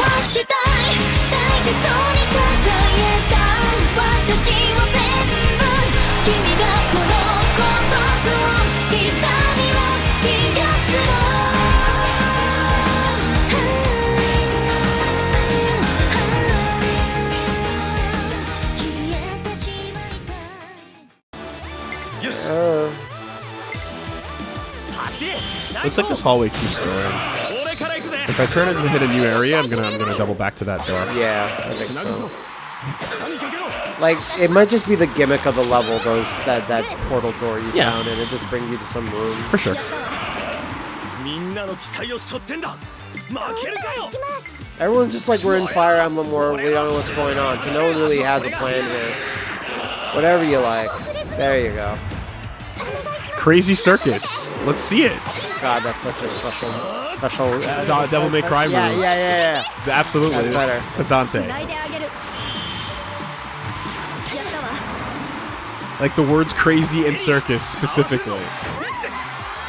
はしたい大事そうに抱えた私を全部君がこの孤独を痛みを癒すの Uh, Looks like this hallway keeps going. If I turn it and hit a new area, I'm gonna I'm gonna double back to that door. Yeah, I think so. Like it might just be the gimmick of the level, those that that portal door you yeah. found, and it just brings you to some room. For sure. Everyone's just like we're in Fire Emblem War, we don't know what's going on, so no one really has a plan here. Whatever you like. There you go. Crazy Circus. Let's see it. God, that's such a special, special. Uh, Devil May Cry movie. Yeah, yeah, yeah, yeah. Absolutely. That's better. It's a Dante. Like the words crazy and circus specifically.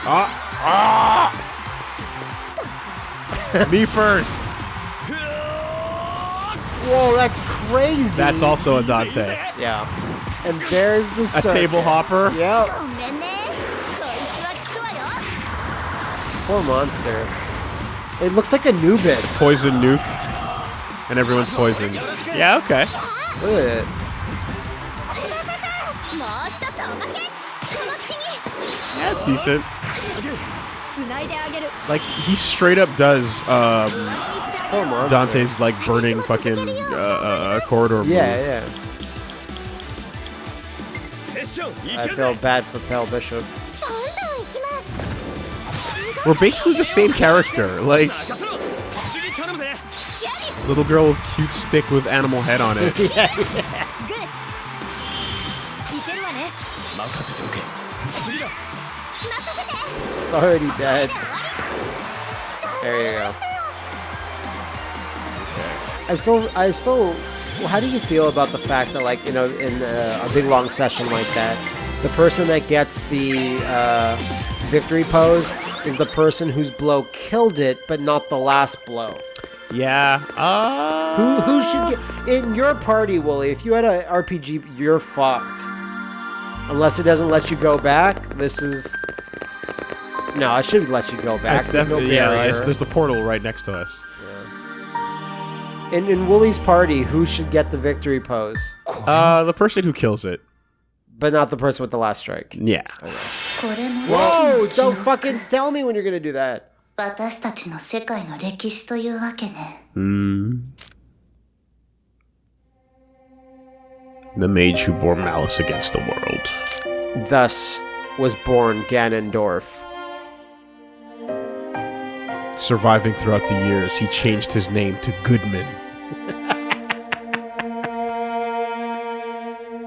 Ah! ah! Me first. Whoa, that's crazy. That's also a Dante. Yeah. And there's the circus. A table hopper? Yep. Poor monster. It looks like Anubis. Poison nuke. And everyone's poisoned. Yeah, okay. Look at it. Yeah, decent. Like, he straight up does um, Dante's, like, burning fucking uh, uh, uh corridor move. Yeah, yeah. I feel bad for Pale Bishop. We're basically the same character, like... Little girl with cute stick with animal head on it. It's already dead. There you go. I still, I still well, how do you feel about the fact that, like, you know, in uh, a big long session like that, the person that gets the uh, victory pose is the person whose blow killed it, but not the last blow. Yeah. Uh, Who, who should get in your party, Wooly? If you had a RPG, you're fucked. Unless it doesn't let you go back. This is. No, I shouldn't let you go back. It's There's no definitely yeah. there's the portal right next to us In, in Wooly's party, who should get the victory pose? Uh, the person who kills it. But not the person with the last strike. Yeah. これも Whoa! Don't fucking tell me when you're gonna do that. 私たちの世界の歴史というわけね Hmm. The mage who bore malice against the world. Thus was born Ganondorf. Surviving throughout the years, he changed his name to Goodman.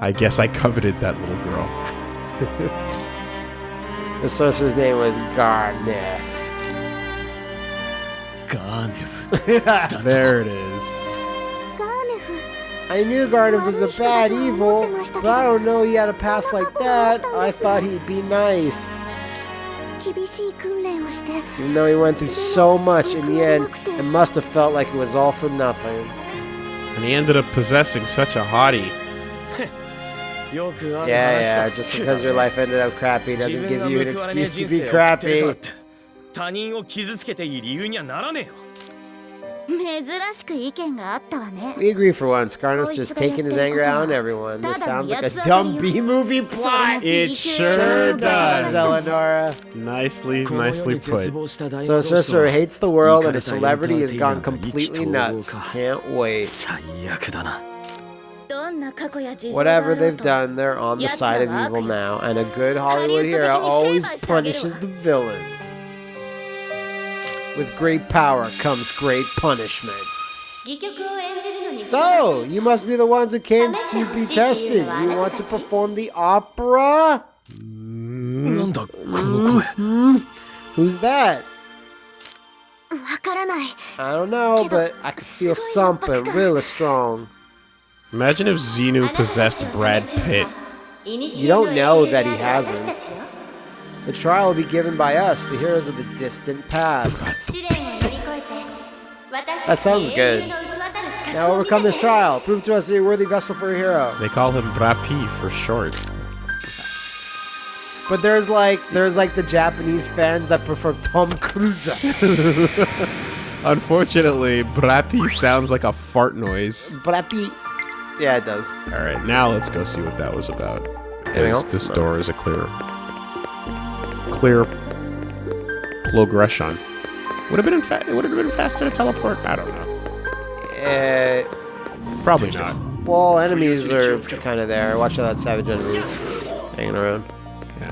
I guess I coveted that little girl. the sorcerer's name was Gharnef. Gharnef. there it is. I knew Gharnef was a bad evil, but I don't know he had a past like that. I thought he'd be nice. Even though he went through so much in the end, it must have felt like it was all for nothing. And he ended up possessing such a hottie. よくある Yeah, 話さ yeah, just because your life ended up crappy 自 doesn't 分が give you an 報われねえ excuse to 人 be 生を送ってるからっ crappy. て他人を傷つけていい理由にはならねえよ珍しく意見があったわね We agree for once. Garneth's just taking his anger out on everyone. This sounds like a dumb B movie plot. It sure does. Eleonora. Nicely, nicely put. So Sorcerer hates the world and his celebrity has gone completely nuts. Can't wait. 最悪だな Whatever they've done, they're on the side of evil now, and a good Hollywood hero always punishes the villains. With great power comes great punishment. So, you must be the ones who came to be tested. You want to perform the opera? Who's that? I don't know, but I can feel something really strong. Imagine if Xenu possessed Brad Pitt. You don't know that he hasn't. The trial will be given by us, the heroes of the distant past. that sounds good. Now overcome this trial. Prove to us that you're a worthy vessel for a hero. They call him Brapi for short. But there's like there's like the Japanese fans that prefer Tom Cruise. Unfortunately, Brapi sounds like a fart noise. Brapi. Yeah, it does. All right, now let's go see what that was about. Anything else? This door is a clear, clear progression. Would have been fa- would have been faster to teleport. I don't know. Uh, Probably not. well, enemies are kind of there. Watch out, that savage enemies hanging around. Yeah.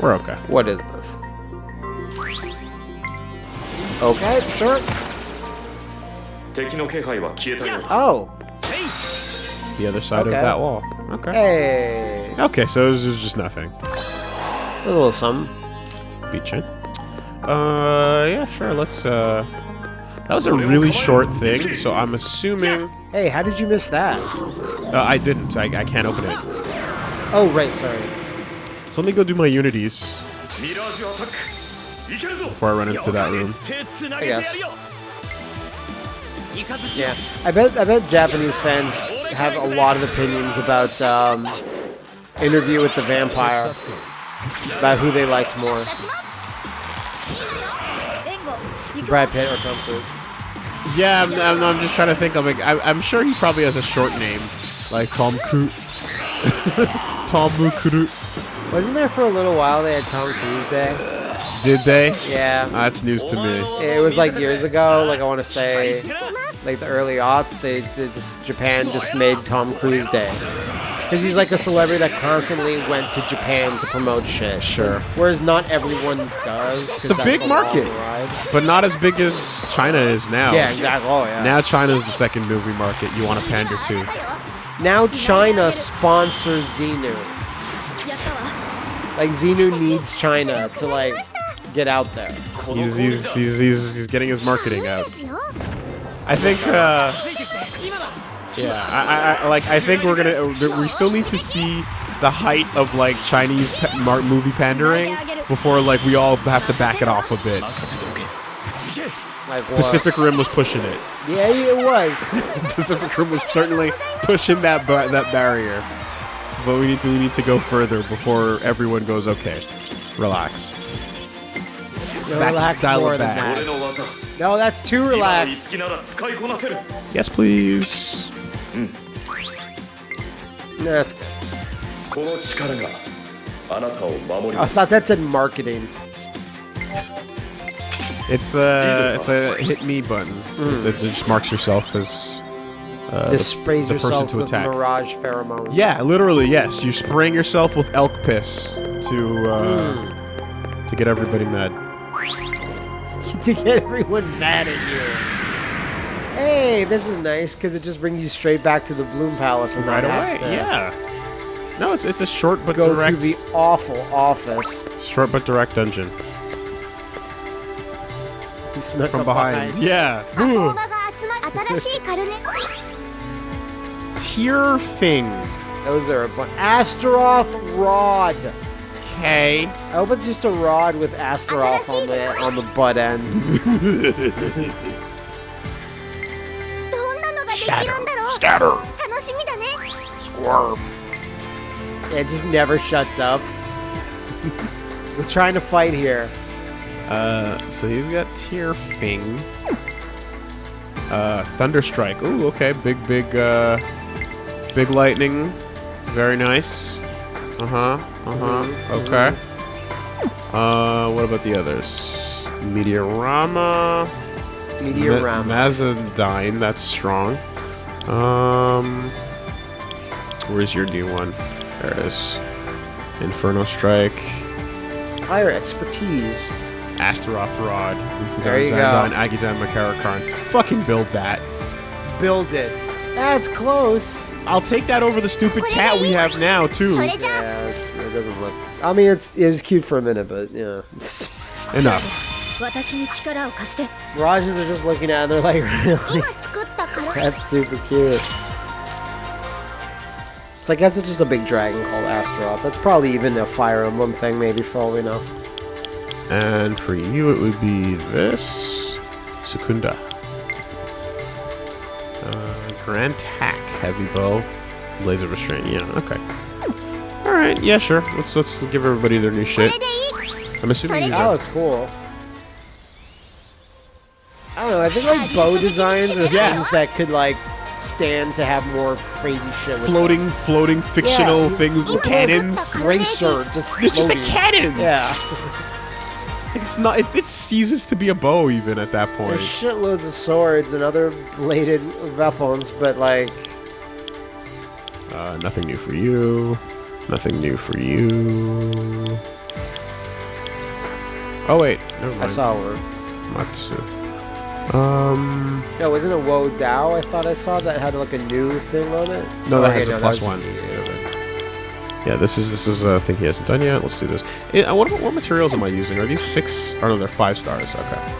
We're okay. What is this? Okay, sure. Oh. The other side okay. of that wall. Okay. Hey. Okay, so this is just nothing. A little something. Beachin. Uh, yeah, sure. Let's. Uh, that was a really short thing, so I'm assuming. Hey, how did you miss that? Uh, I didn't. I, I can't open it. Oh right, sorry. So let me go do my unities. Before I run into that room. I guess. Yeah, I bet I bet Japanese fans have a lot of opinions about um, Interview with the Vampire, about who they liked more, Brad Pitt or Tom Cruise. Yeah, I'm, I'm, I'm just trying to think. I'm like, I, I'm sure he probably has a short name, like Tom Cruise. Tom Cruise. Wasn't there for a little while they had Tom Cruise Day? Did they? Yeah, That's news to me. it was like years ago. Like I want to say, like the early aughts. They, they just Japan just made Tom Cruise Day because he's like a celebrity that constantly went to Japan to promote shit. Sure. Whereas not everyone does. It's a big long market. But not as big as China is now. Yeah, exactly. Oh yeah. Now China's the second movie market you want to pander to. Now China sponsors Xenu. Like Xenu needs China to like get out there. He's, he's, he's, he's, he's getting his marketing out. I think, uh, yeah, I, I, I, like, I think we're gonna, we still need to see the height of, like, Chinese movie pandering before, like, we all have to back it off a bit. Pacific Rim was pushing it. Yeah, it was. Pacific Rim was certainly pushing that bar- that barrier. But we need to we need to go further before everyone goes okay. Relax. Back- relax more than back. 俺 that. No, that's too relaxed. Yes, please. Mm. That's good. Thought that said marketing. It's a it's a hit me button. Mm. it just marks yourself as uh, this sprays the, the yourself person to with attack. mirage pheromones. Yeah, literally, yes. You spraying yourself with elk piss to uh, mm. to get everybody mad. to get everyone mad at you. Hey, this is nice because it just brings you straight back to the Bloom Palace and right away. yeah. No, it's it's a short but go direct. Go the awful office. Short but direct dungeon. He snuck from behind. behind. Yeah. Tear thing. Those are a bunch. Astaroth Rod okay. I hope it's just a rod with Astaroth on the on the butt end. Shatter, scatter, squirm. It just never shuts up. We're trying to fight here. Uh, so he's got Tear Fing. Uh, Thunderstrike. Ooh, okay, big, big, uh, big lightning. Very nice. Uh huh. Uh huh. Okay. Uh, what about the others? Meteorama. Meteorama. Ma- Mazadine. That's strong. Um, where's your new one? There it is. Inferno Strike. Fire expertise. Astaroth Rod, There you go. Zandyne, Agidyne, Makarakarn. Fucking build that. Build it. That's close. I'll take that over the stupid cat we have now, too. Yeah, it doesn't look... I mean, it's, it's cute for a minute, but, yeah. Enough. Mirages are just looking at it, they're like, really? That's super cute. So I guess it's just a big dragon called Astaroth. That's probably even a Fire Emblem thing, maybe, for all we know. And for you, it would be this. Secunda. Uh, Grand Tack, heavy bow, laser restraint. Yeah, okay. All right, yeah, sure. Let's let's give everybody their new shit. I'm assuming. That oh, looks cool. I don't know. I think like bow designs are yeah. things that could like stand to have more crazy shit. floating, them. floating fictional yeah. things, cannons. Racer, just it's just a cannon. Yeah. It's not. It, it ceases to be a bow even at that point. there's shitloads of swords and other bladed weapons, but like Uh, nothing new for you. Nothing new for you. Oh wait, never mind. I saw one. Matsu. Um, No, wasn't it Wo Dao? I thought I saw that had like a new thing on it. no, that Okay, has a no, plus one. Yeah, this is this is a thing he hasn't done yet. Let's do this. Eh, it, what, what materials am I using? Are these six? Oh no, they're five stars. Okay.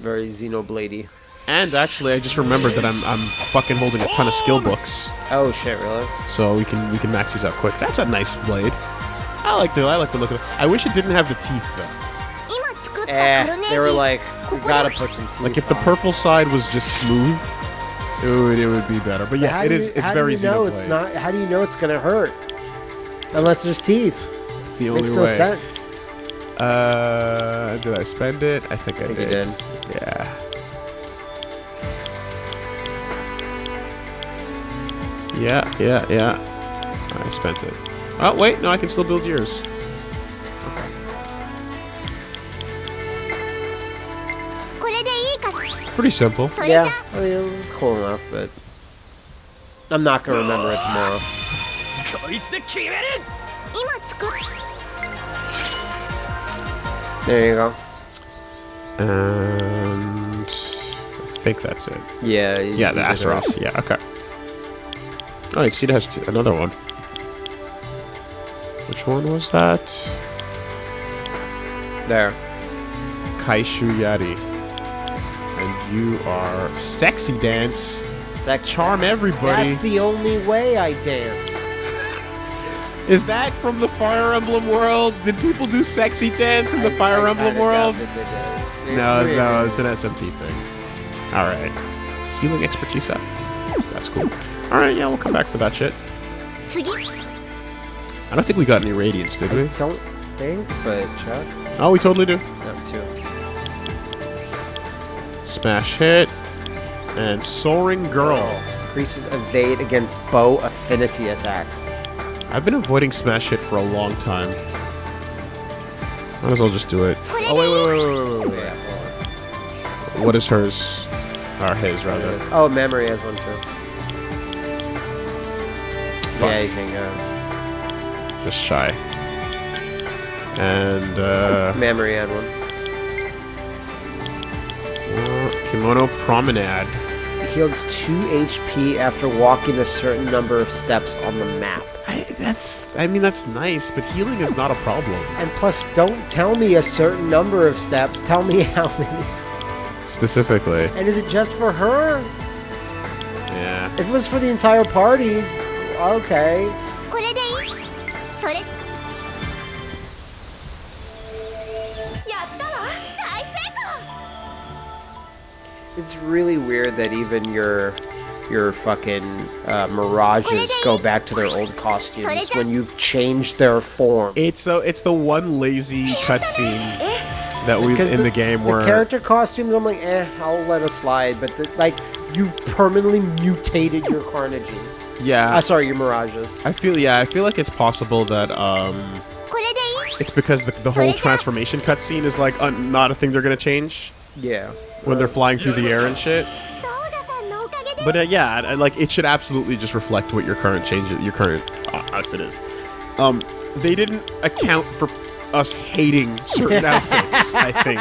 Very Xenobladey. And actually, I just remembered that I'm I'm fucking holding a ton of skill books. Oh shit, really? So we can we can max these out quick. That's a nice blade. I like the I like the look of it. I wish it didn't have the teeth though. Eh, they were like, gotta put some teeth. Like if on. the purple side was just smooth, it would, it would be better. But yes, it is. You, it's very easy to play. It's not, how do you know it's going to hurt? Unless there's teeth. It's the only Makes way. Makes no sense. Uh, did I spend it? I think I, I think did. did. Yeah. Yeah, yeah, yeah. I spent it. Oh, wait, no, I can still build yours. pretty simple. Yeah. I mean, cool enough, but I'm not gonna remember it tomorrow. There you go. And I think that's it. Yeah. Yeah, the Astaroth. Yeah. Okay. Oh, Exceed has another one. Which one was that? There. Kaishu Yari. You are sexy dance. That Charm everybody. That's the only way I dance. Is that from the Fire Emblem world? Did people do sexy dance in the Fire I Emblem world? doubt that they did. No, Maybe. no, it's an SMT thing. All right. Healing expertise up. That's cool. All right, yeah, we'll come back for that shit. I don't think we got any radiance, did I we? don't think, but Chuck. Oh, we totally do. No, two. Smash hit. And Soaring Girl. Increases evade against bow affinity attacks. I've been avoiding Smash hit for a long time. Might as well just do it. Oh, wait, wait, wait, wait, wait, wait, wait. What is hers? Or his, rather. Oh, memory has one too. Fuck. Yeah, you can go. Just shy. And, uh... Memory had one. Kimono Promenade. Heals 2 HP after walking a certain number of steps on the map. I, that's... I mean, that's nice, but healing is not a problem. And plus, don't tell me a certain number of steps. Tell me how many. Specifically. And is it just for her? Yeah. If it was for the entire party, okay. It's really weird that even your your fucking uh, mirages go back to their old costumes when you've changed their form. It's so it's the one lazy cutscene that we in the, the, game where the character costumes. I'm like, eh, I'll let it slide, but the, like you've permanently mutated your carnages. Yeah. Uh, sorry, your mirages. I feel yeah. I feel like it's possible that um, it's because the, the whole transformation cutscene is like uh, not a thing they're gonna change. Yeah. When they're flying through the air and shit. But uh, yeah, I, I, like it should absolutely just reflect what your current change, your current uh, outfit is. Um, they didn't account for us hating certain outfits. I think.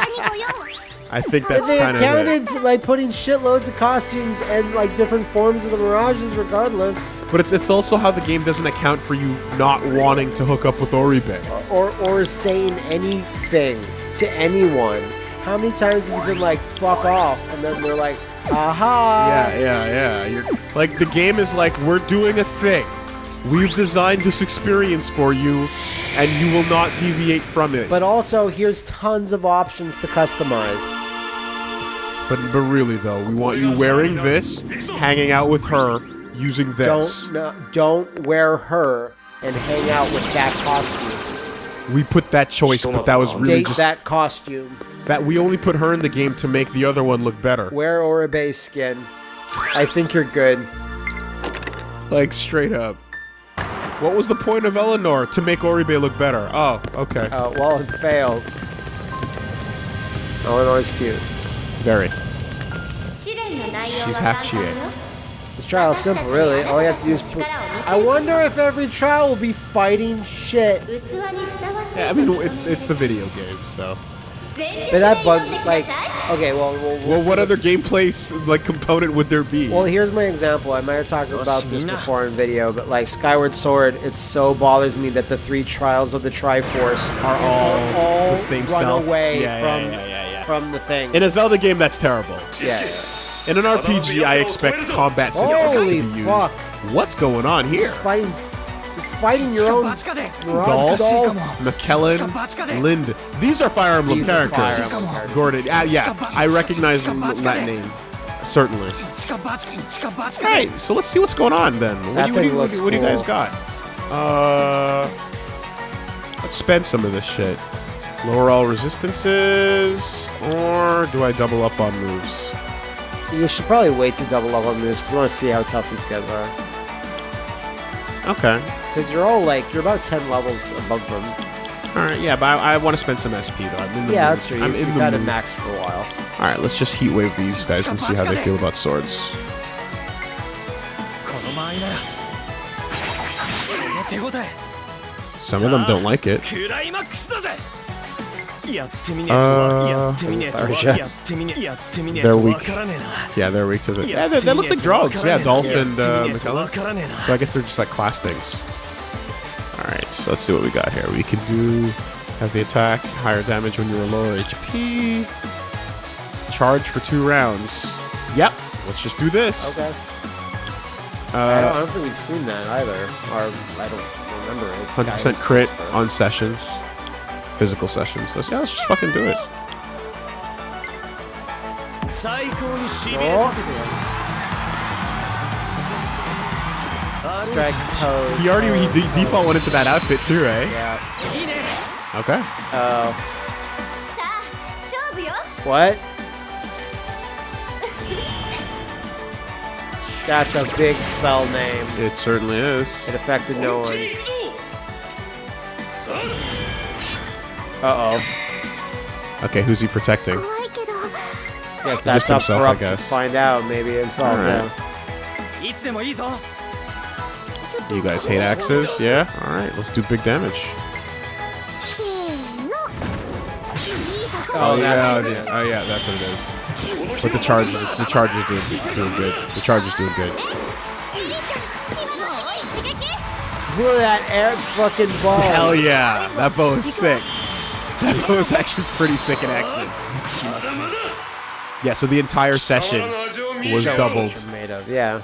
I think that's kind accounted of it. like putting shitloads of costumes and like different forms of the mirages, regardless. But it's it's also how the game doesn't account for you not wanting to hook up with Oribe or, or saying anything to anyone. How many times have you been like "fuck off" and then they're like, "Aha!" Yeah, yeah, yeah. You're like the game is like we're doing a thing. We've designed this experience for you, and you will not deviate from it. But also, here's tons of options to customize. But but really though, we want you wearing this, hanging out with her, using this. Don't no, don't wear her and hang out with that costume. We put that choice, but that was really Date just that costume that we only put her in the game to make the other one look better. Wear Oribe's skin. I think you're good. Like, straight up. What was the point of Eleanor? To make Oribe look better. Oh, okay. Oh, well, it failed. Eleanor's cute. Very. She's half Chie. This trial's simple, really. All you have to do is put... I wonder if every trial will be fighting shit. Yeah, I mean, it's, it's the video game, so... But that bugs like okay. Well, we'll, well what other gameplay like component would there be? Well, here's my example. I might have talked about this before in video, but like Skyward Sword, it so bothers me that the three trials of the Triforce are oh, all, all the same run stuff. away yeah, from yeah, yeah, from the thing. In a Zelda game, that's terrible. Yeah. In an RPG, I expect combat systems to be used. Fuck. What's going on here? He's fighting fighting your own. your own Dolph, Dolph. McKellen, Lind. These are Fire Emblem These characters. Fire Emblem. Gordon. Yeah, yeah. I recognize m- that name. Certainly. Alright, so let's see what's going on then. What, do, you, what, do, you, looks what do you guys got? Uh, let's spend some of this shit. Lower all resistances, or do I double up on moves? You should probably wait to double up on moves because you want to see how tough these guys are. Okay. Because you're all like you're about ten levels above them. All right. Yeah, but I, I want to spend some SP though. I'm in the Yeah, mood. that's true. I'm You, in you've the had it mood. maxed for a while. All right, let's just heat wave these guys and see how they feel about swords. この間合いならこの手応え Some of them don't like it. クライマックスだぜやってみねえとは Uh, they're weak. Yeah, they're weak to the. Yeah, that looks like drugs. Yeah, dolphin. and uh, So I guess they're just like class things. All right, so let's see what we got here. We can do have the attack, higher damage when you're lower HP. Charge for two rounds. Yep. Let's just do this. Okay. Uh, I, don't, I, don't, think we've seen that either. Or I don't remember it. 100% crit on sessions physical sessions. So yeah, let's just fucking do it. Oh. Strike pose. He already he de default went into that outfit too, right? Yeah. Okay. Oh. What? That's a big spell name. It certainly is. It affected no one. Uh-oh. Okay, who's he protecting? Yeah, that's Just himself, I guess. find out. Maybe himself right. You guys hate axes? Yeah? Alright, let's do big damage. Oh, yeah, oh, yeah, oh yeah, that's what it is. But the charge, the charge is doing, doing good. The charge is doing good. Look at that air fucking ball. Hell yeah, that bow is sick. that was actually pretty sick in action. Yeah, so the entire session was doubled. Made of. Yeah.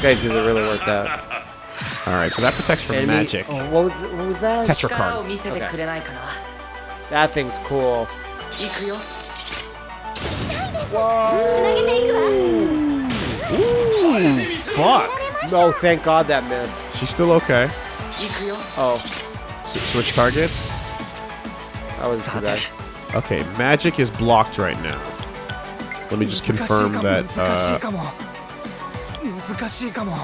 Good, because it really worked out. All right, so that protects from magic. Oh, what, was, what was that? Okay. That thing's cool. Whoa! Ooh, fuck! No, thank God that missed. She's still okay. Oh switch targets? That was too bad. Okay, magic is blocked right now. Let me just confirm that. Uh,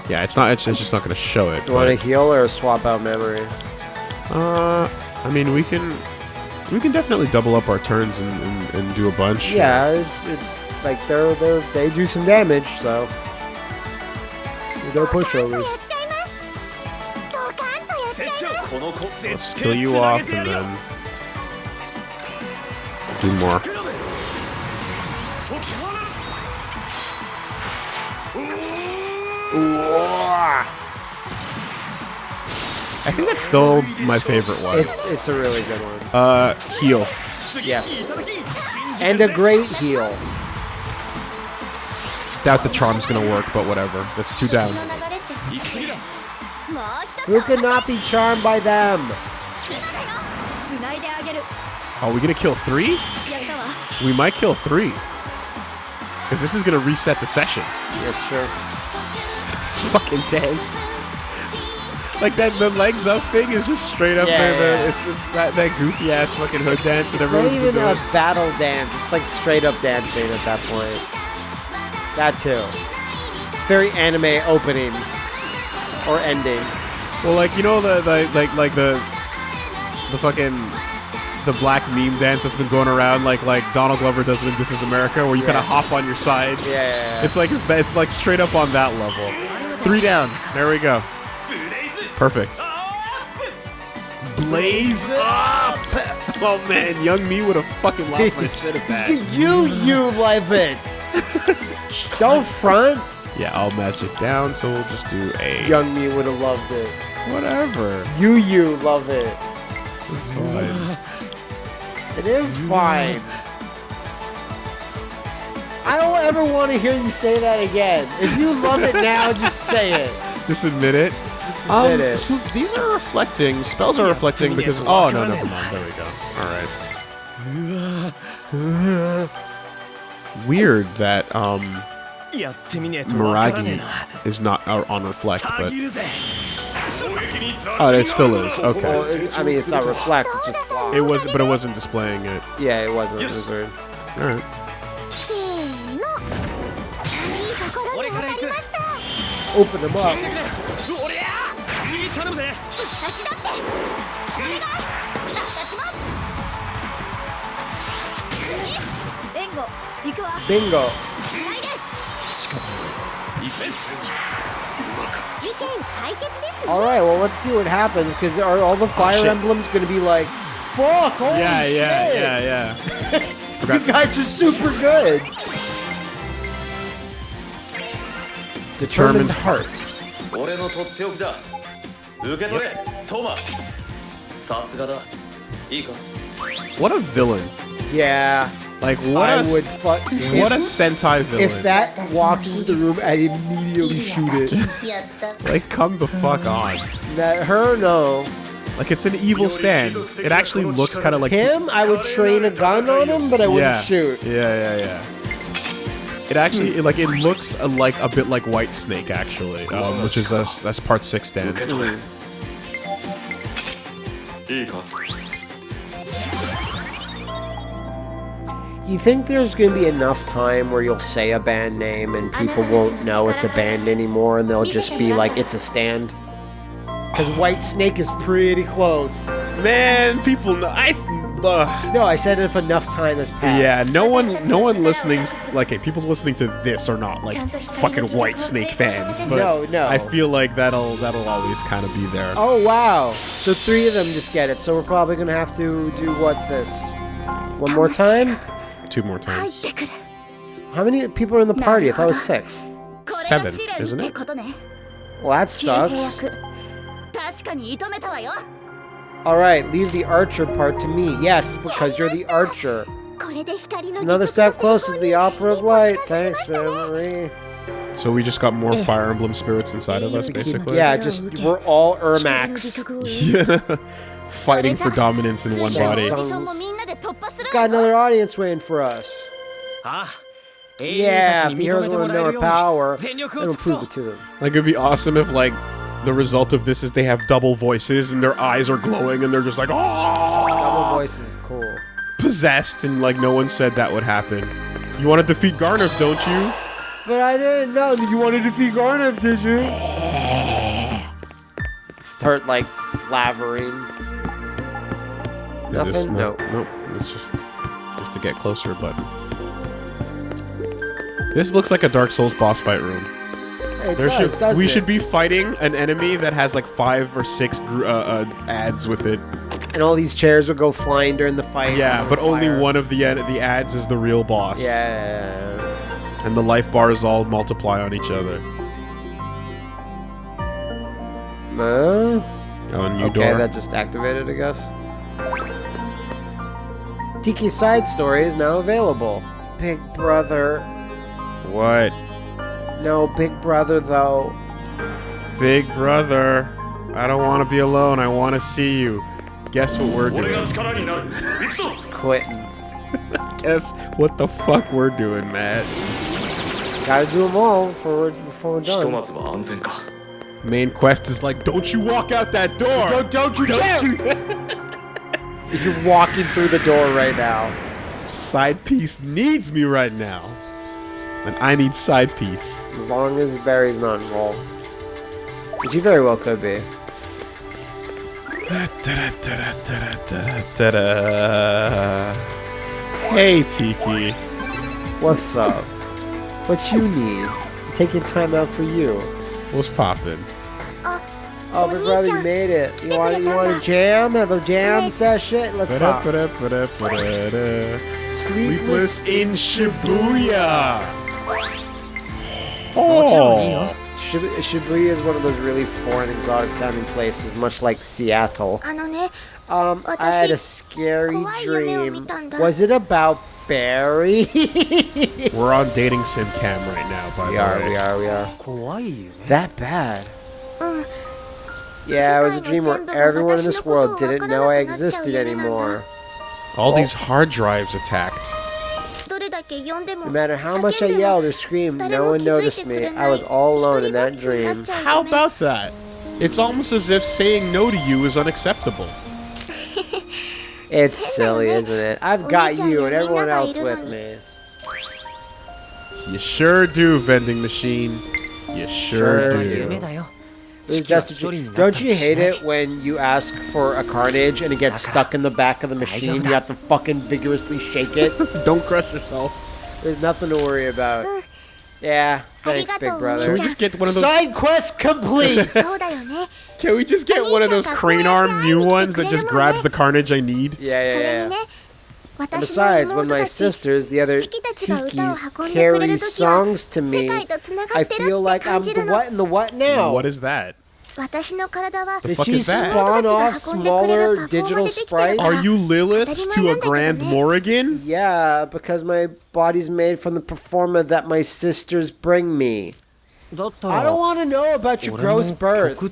yeah, it's not. It's, just not going to show it. You want to heal or swap out memory? Uh, I mean, we can, we can definitely double up our turns and, and, and do a bunch. Yeah, it's, it, like they're they they do some damage, so no pushovers. Let's kill you off and then do more. I think that's still my favorite one. It's it's a really good one. Uh, heal. Yes. And a great heal. Doubt the charm's gonna work, but whatever. That's two down. Who could not be charmed by them? Are we gonna kill three? We might kill three. Because this is gonna reset the session. Yeah, sure. It's fucking tense. Like that, the legs up thing is just straight up yeah, there. Yeah. It's just that, that goofy ass fucking hood dance that everyone's been doing. Not even a battle dance. It's like straight up dancing at that point. That too. Very anime opening or ending. Well, like you know the, the like like the the fucking the black meme dance that's been going around, like like Donald Glover does it in This Is America, where you kind of hop on your side. Yeah, yeah, yeah. It's like it's, it's like straight up on that level. Three down. There we go. Perfect. Blaze up! Oh man, young me would have fucking lost my shit at that. you, you love it. Don't front. Yeah, I'll match it down, so we'll just do a Young me would have loved it. Whatever. You you love it. It's fine. it is fine. I don't ever want to hear you say that again. If you love it now, just say it. Just admit it. Just admit um, it. So these are reflecting. Spells are reflecting because. Oh, no, never mind. There we go. All right. Weird that um, Miragi is not uh, on reflect, but Oh, it still is. Okay. I mean, it's not reflect. It's just block. It was, but it wasn't displaying it. Yeah, it wasn't. It was weird. All right. Open them up. Bingo. All right, well, let's see what happens because are all the oh, Fire oh, Emblems going to be like, fuck, holy yeah, shit. Yeah, yeah, yeah, yeah. you guys are super good. Determined, hearts. What a villain. Yeah. Like what I a, would fuck. What a Sentai villain. If that walked into the room, I'd immediately shoot it. like come the fuck mm. on. That her no. Like it's an evil stand. It actually looks kind of like him. I would train a gun on him, but I wouldn't yeah. shoot. Yeah, yeah, yeah. It actually, it, like, it looks a, like a bit like White Snake, actually, um, which is a, that's part six stand. You think there's gonna be enough time where you'll say a band name and people won't know it's a band anymore, and they'll just be like, "It's a stand." Because White Snake is pretty close. Man, people know. I. Uh, No, I said if enough time has passed. yeah, no one, no one listening, like, hey, people listening to this are not like fucking White Snake fans, but No, no. I feel like that'll that'll always kind of be there. Oh wow! So three of them just get it. So we're probably gonna have to do what this? One more time? two more times. How many people are in the party? I thought it was six. Seven, isn't it? Well, that sucks. Alright, leave the archer part to me. Yes, because you're the archer. It's another step closer to the Opera of Light. Thanks, Memory. So we just got more Fire Emblem spirits inside of us, basically? Yeah, just, we're all Ermax. yeah fighting for dominance in one body. Got another audience waiting for us. Ah. Yeah, if the heroes want to know power, it'll prove it to them. Like, it'd be awesome if, like, the result of this is they have double voices and their eyes are glowing and they're just like, oh! Double voices is cool. Possessed, and, like, no one said that would happen. You want to defeat Gharnef, don't you? But I didn't know that you wanted to defeat Gharnef, did you? Start, like, slavering. Is this no? No. Nope. It's just just to get closer, but this looks like a Dark Souls boss fight room. It There does, should we it? should be fighting an enemy that has like five or six gr- uh, uh, ads with it. And all these chairs will go flying during the fight. Yeah, but only fire. one of the ad- the ads is the real boss. Yeah. and the life bars all multiply on each other. Uh, Oh, new okay, door. that just activated, I guess. Tiki Side Story is now available. Big Brother. What? No, Big Brother, though. Big Brother. I don't want to be alone. I want to see you. Guess what we're doing? Quitting. Guess what the fuck we're doing, Matt. Gotta do them all before we're, before we're done. Main quest is like, don't you walk out that door! Don't, don't you don't dare! You You're walking through the door right now. Side piece needs me right now. And I need side piece. As long as Barry's not involved. Which he very well could be. Hey, Tiki. What's up? What you need? Taking time out for you. What's poppin'? Oh, Big Brother, you made it. You want you want a jam? Have a jam session? Let's talk. Sleepless in Shibuya. Oh. oh. Shibuya is one of those really foreign, exotic-sounding places, much like Seattle. Um, I had a scary dream. Was it about Barry? We're on dating sim cam right now, by we the are, way. We are, we are, we are. That bad. Yeah, it was a dream where everyone in this world didn't know I existed anymore. All these hard drives attacked. No matter how much I yelled or screamed, no one noticed me. I was all alone in that dream. How about that? It's almost as if saying no to you is unacceptable. it's silly, isn't it? I've got you and everyone else with me. You sure do, vending machine. You sure, sure do. Don't you hate it when you ask for a carnage and it gets stuck in the back of the machine? You have to fucking vigorously shake it. don't crush yourself. There's nothing to worry about. Yeah, thanks, big brother. Can we just get one of those side quest complete? Can we just get one of those crane arm new ones that just grabs the carnage I need? Yeah, yeah, yeah. And besides, when my sisters, the other Tikis, carry songs to me, I feel like I'm the what in the what now. What is that? Did she spawn off smaller digital sprites? Are you Lilith to a Grand Morrigan? Yeah, because my body's made from the performer that my sisters bring me. I don't want to know about your gross birth.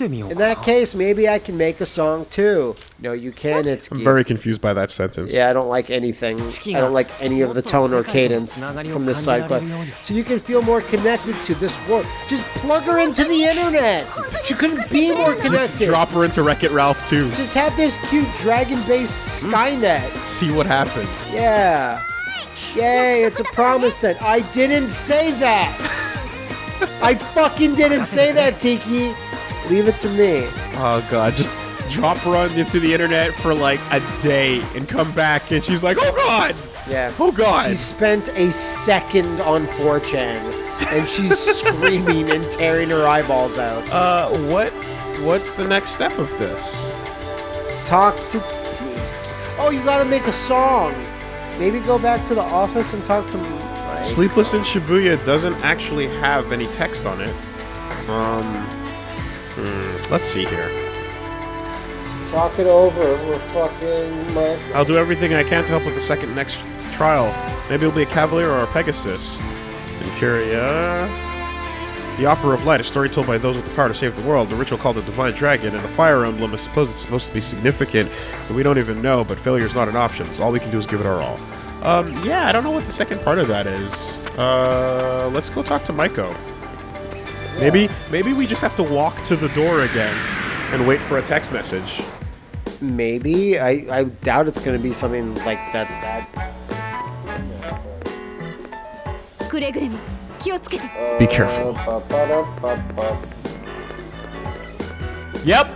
In that case, maybe I can make a song too. No, you can't. It's I'm very confused by that sentence. Yeah, I don't like anything. I don't like any of the tone or cadence from this side quest. So you can feel more connected to this world. Just plug her into the internet. She couldn't be more connected. Just drop her into Wreck It Ralph too. Just have this cute dragon based hmm? Skynet. See what happens. Yeah. Yay, it's a promise that I didn't say that. I fucking didn't say that, Tiki. Leave it to me. Oh god, just drop her on into the internet for like a day and come back and she's like, oh god! Yeah. Oh god! She spent a second on 4chan and she's screaming and tearing her eyeballs out. Uh, what? What's the next step of this? Talk to T. Oh, you gotta make a song. Maybe go back to the office and talk to Sleepless in Shibuya doesn't actually have any text on it. Um, hmm, let's see here. Talk it over. We're fucking Mike. I'll do everything I can to help with the second next trial. Maybe it'll be a Cavalier or a Pegasus. And Curia. The Opera of Light, a story told by those with the power to save the world. The ritual called the Divine Dragon, and the Fire Emblem. is suppose it's supposed to be significant, but we don't even know. But failure is not an option. So all we can do is give it our all. Um, yeah, I don't know what the second part of that is. Uh, let's go talk to Maiko. Maybe, maybe we just have to walk to the door again and wait for a text message. Maybe. I, I doubt it's going to be something like that. that. Be careful. Uh, yep,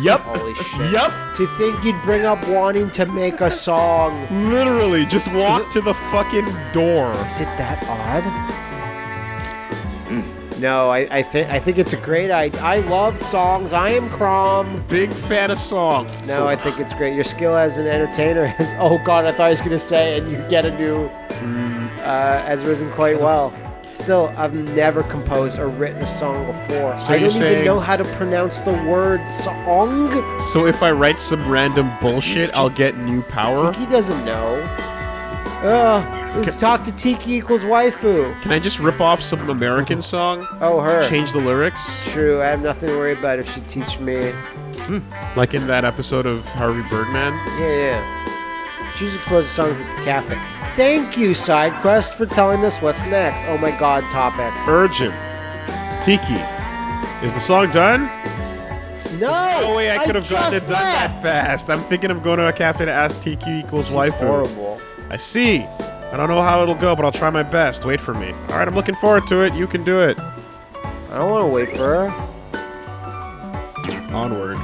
Yep. Holy shit. Yep. To think you'd bring up wanting to make a song. Literally, just walk to the fucking door. Is it that odd? No, I, I think I think it's a great idea. I love songs. I am Chrom. Big fan of songs. No, I think it's great. Your skill as an entertainer is. Oh God, I thought I was gonna say, and you get a new. Uh, has risen quite well. Still, I've never composed or written a song before. So I don't even know how to pronounce the word song. So if I write some random bullshit, I'll get new power. Tiki doesn't know. Ugh, let's talk to Tiki equals waifu. Can I just rip off some American song? Oh, her. Change the lyrics? True, I have nothing to worry about if she teach me. Hmm. Like in that episode of Harvey Birdman? Yeah, yeah. She usually composes songs at the cafe. Thank you, SideQuest, for telling us what's next. Oh my god, topic. Urgent. Tiki. Is the song done? No! No way I could have gotten it just done that fast. I'm thinking of going to a cafe to ask Tiki equals She's waifu. horrible. I see. I don't know how it'll go, but I'll try my best. Wait for me. All right, I'm looking forward to it. You can do it. I don't want to wait for her. Onward.